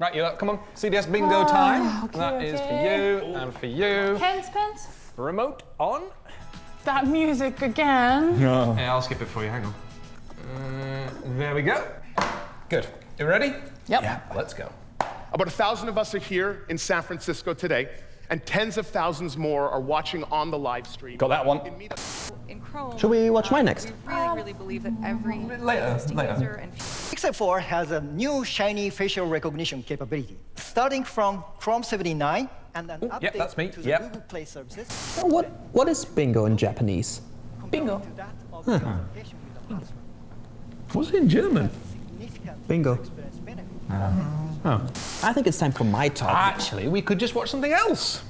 Right, you up. Come on. CDS bingo time. okay, That is okay. for you and for you. Pens, pens. Remote on. That music again. Yeah, I'll skip it for you. Hang on. Uh, there we go. Good. You ready? Yep. Yeah. Let's go. About a thousand of us are here in San Francisco today, and tens of thousands more are watching on the live stream. Got that one. In Chrome. Should we watch uh, mine next? We really, really believe that every later, later. user and Pixel 4 has a new shiny facial recognition capability. Starting from Chrome 79 and an update yep, that's me. to the Yep. Google Play services. What What is bingo in Japanese? Bingo. To that of the application with the password. What's it in German? Bingo. experience benefit. Ah. I think it's time for my talk. Actually, we could just watch something else.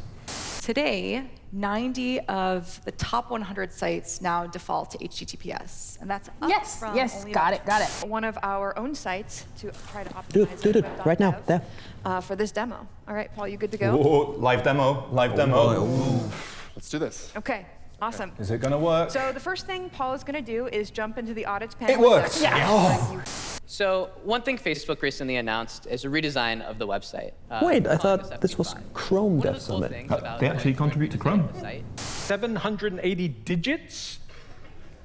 Today, 90 of the top 100 sites now default to HTTPS, and that's up Yes, from yes, only got it, got it. One of our own sites to try to optimize Do it, do it, web.dev, right now, there. Uh, for this demo. All right, Paul, you good to go? Oh, live demo, live demo. Let's do this. Okay, awesome. Is it gonna work? So the first thing Paul is going to do is jump into the audits panel. It works. Yeah. So one thing Facebook recently announced is a redesign of the website. uh, Wait, I thought this this was Chrome Dev the cool Summit. Uh, about they actually contribute to Chrome. 780 digits.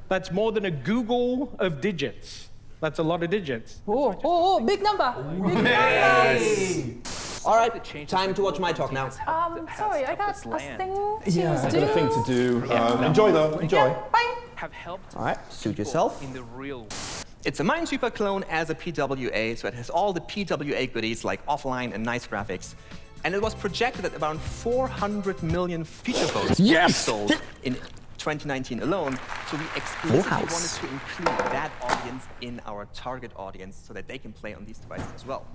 That's more than a googol of digits. That's a lot of digits. Oh, oh, oh, big number. Big number. All right, time to watch my talk now. Um, sorry, I got a thing to Yeah, do. I've got a thing to do. Um, enjoy though, enjoy. Bye. have helped All right, suit yourself. in the real It's a Minesweeper clone as a PWA, so it has all the PWA goodies like offline and nice graphics. And it was projected that around 400 million feature phones Yes! sold in 2019 alone. So we explicitly wanted to include that audience in our target audience so that they can play on these devices as well.